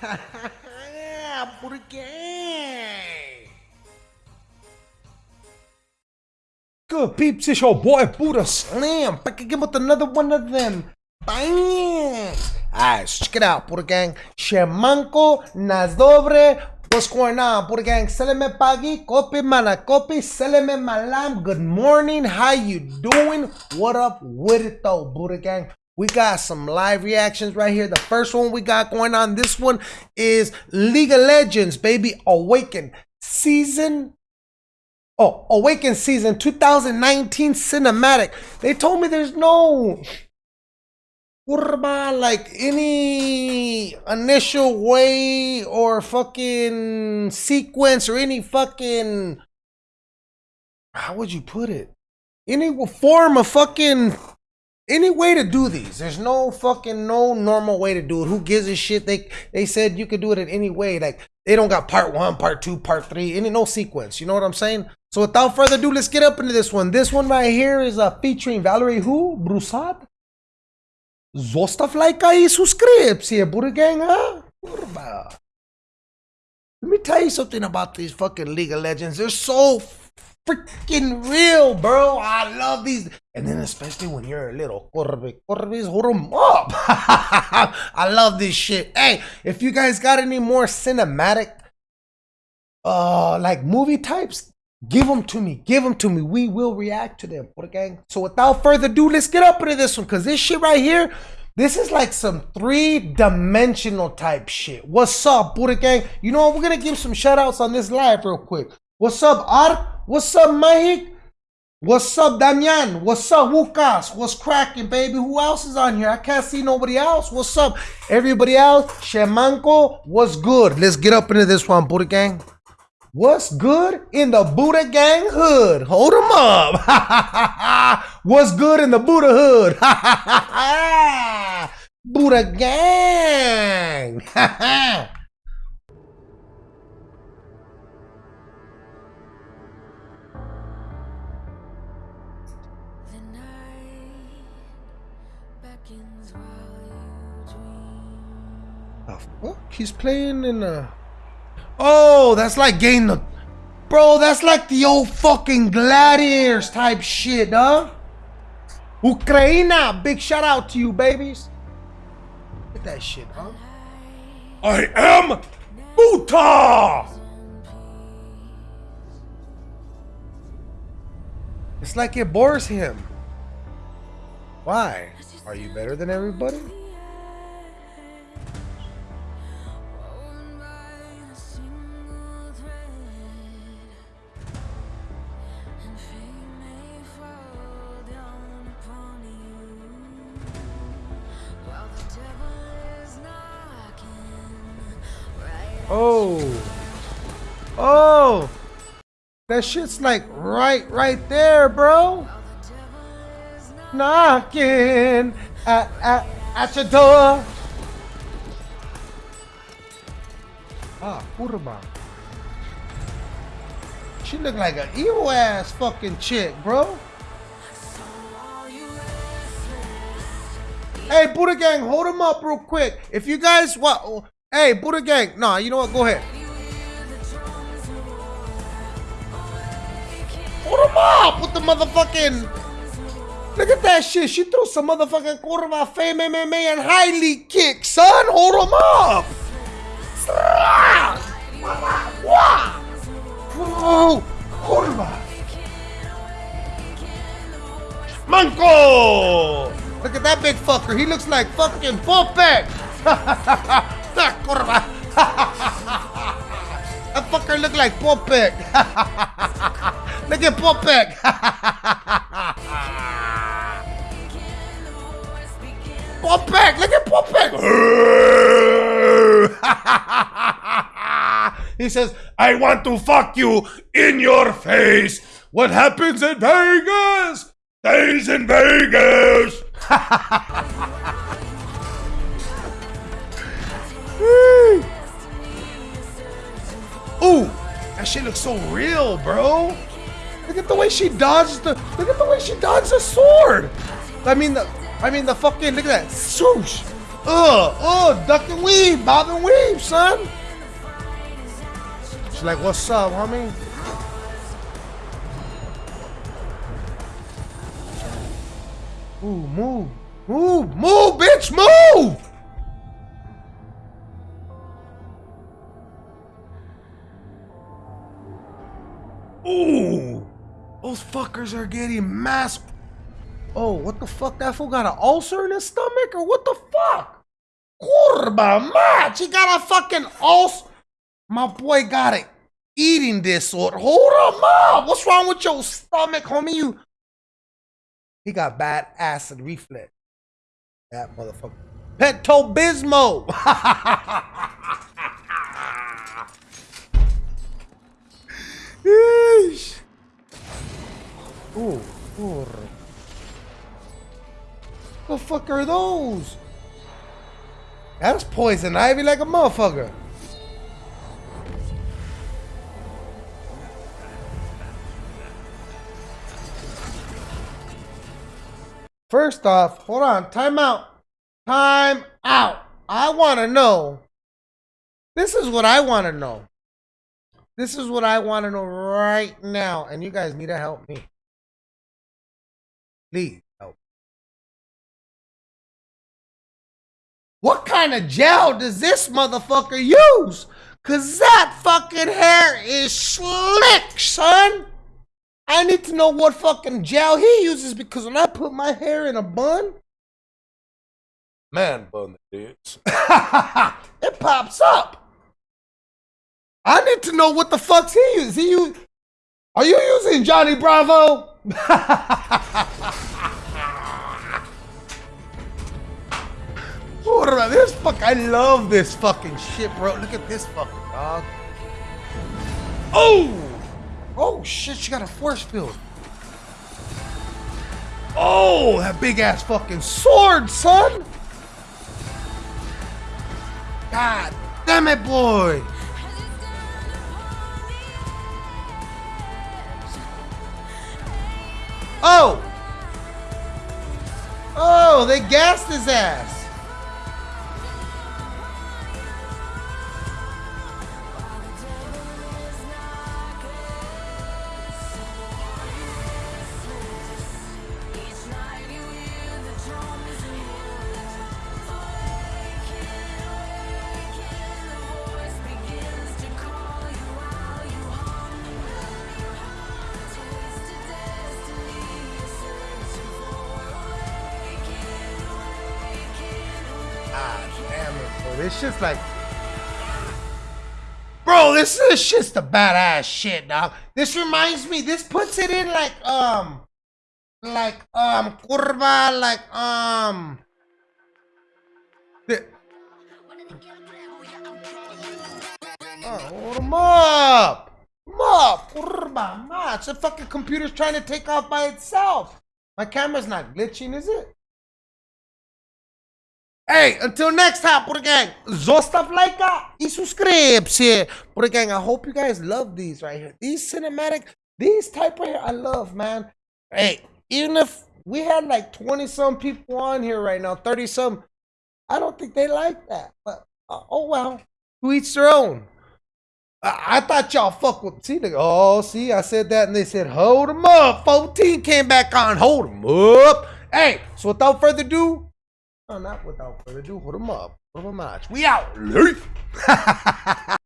Good peeps, it's your boy Buddha Slam back again with another one of them. Bang! Alright, check it out, Buddha Gang. Shemanko, Nazdobre, What's going on, Buddha Gang? Seleme pagi, kopi mana kopi, seleme malam. Good morning, how you doing? What up with it though, Buddha Gang? We got some live reactions right here. The first one we got going on, this one is League of Legends, baby. Awaken season. Oh, Awaken season 2019 cinematic. They told me there's no like any initial way or fucking sequence or any fucking how would you put it? Any form of fucking any way to do these. There's no fucking no normal way to do it. Who gives a shit? They they said you could do it in any way. Like they don't got part one, part two, part three, any no sequence. You know what I'm saying? So without further ado, let's get up into this one. This one right here is uh, featuring Valerie who? Broussard? Zostav lajka i Buddha Gang, huh? Let me tell you something about these fucking League of Legends. They're so freaking real, bro. I love these. And then especially when you're a little Corbe. Corbes, hold them up. I love this shit. Hey, if you guys got any more cinematic, uh, like movie types, give them to me. Give them to me. We will react to them. Gang? So without further ado, let's get up into this one. Because this shit right here, this is like some three-dimensional type shit. What's up, Buddha Gang? You know what? We're going to give some shout-outs on this live real quick. What's up, Art? What's up, Mahik? What's up, Damian? What's up, Wukas? What's cracking, baby? Who else is on here? I can't see nobody else. What's up? Everybody else? Shemanko, what's good? Let's get up into this one, Buddha Gang. What's good in the Buddha Gang hood? Hold them up. what's good in the Buddha hood? Buddha Gang. The fuck? He's playing in a. Oh, that's like getting the. Bro, that's like the old fucking gladiators type shit, huh? Ukraina, big shout out to you, babies. Look at that shit, huh? I am Buta! It's like it bores him. Why? Are you better than everybody? Oh. Oh. That shit's like right, right there, bro. Knocking at, at, at your door. Ah, kurba. She look like an evil ass fucking chick, bro. Hey, Buddha Gang, hold him up real quick. If you guys want, Hey, Buddha Gang. Nah, you know what? Go ahead. Up with the motherfucking. Look at that shit. She threw some motherfucking curva, fame MMA and highly kick, son. Hold him up. Whoa, curva. Manco. Look at that big fucker. He looks like fucking Ah, Popek. Kurva! that fucker look like Popek! look at Popek! Popek! Look at Popek! he says, I want to fuck you in your face! What happens in Vegas stays in Vegas! Shit looks so real, bro. Look at the way she dodged the. Look at the way she dodged the sword. I mean the. I mean the fucking. Look at that swoosh. Uh, uh, duck and weave, bob and weave, son. She's like, what's up, homie? Ooh, move. Move, move, bitch, move! Ooh! Those fuckers are getting mass. Oh, what the fuck? That fool got an ulcer in his stomach? Or what the fuck? Kurba match! He got a fucking ulcer. My boy got it eating disorder. Hold him up! What's wrong with your stomach, homie? You. He got bad acid reflux. That motherfucker. Pepto Bismol. Ooh, ooh. The fuck are those? That's poison ivy like a motherfucker. First off, hold on, time out. Time out. I want to know. This is what I want to know. This is what I want to know right now. And you guys need to help me. Please help. What kind of gel does this motherfucker use? Cause that fucking hair is slick, son. I need to know what fucking gel he uses because when I put my hair in a bun, man bun it is. it pops up. I need to know what the fuck's he uses. He use, are you using Johnny Bravo? this fuck, I love this fucking shit, bro. Look at this fucking dog. Oh! Oh shit, she got a force field. Oh, that big ass fucking sword, son! God damn it, boy! Oh! Oh, they gassed his ass! This shit's like, bro, this is just a badass shit, dog. This reminds me. This puts it in like um, like um, curva, like um. The, oh, hold him up. Up, curva, match. The fucking computer's trying to take off by itself. My camera's not glitching, is it? Hey, until next time, Pura Gang, zostav lajka i subscribe. Pura Gang, I hope you guys love these right here. These cinematic, these type right here, I love, man. Hey, even if we had like 20 some people on here right now, 30 some, I don't think they like that. But uh, oh well, who eats their own? I, I thought y'all fuck with, see, the, oh, see, I said that and they said, hold them up. 14 came back on, hold them up. Hey, so without further ado, not without further ado, hold them up. Hold them match. We out.